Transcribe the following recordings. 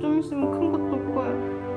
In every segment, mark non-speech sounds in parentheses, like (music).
좀 있으면 큰 것도 올 거야.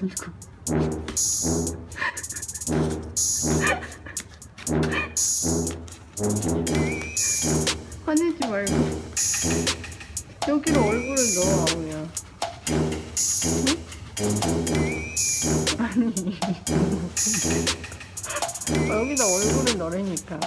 아니고. 화내지 말고. 여기로 얼굴을 넣어 아우야. 응? 아니. (laughs) 여기다 얼굴을 넣으라니까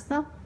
した。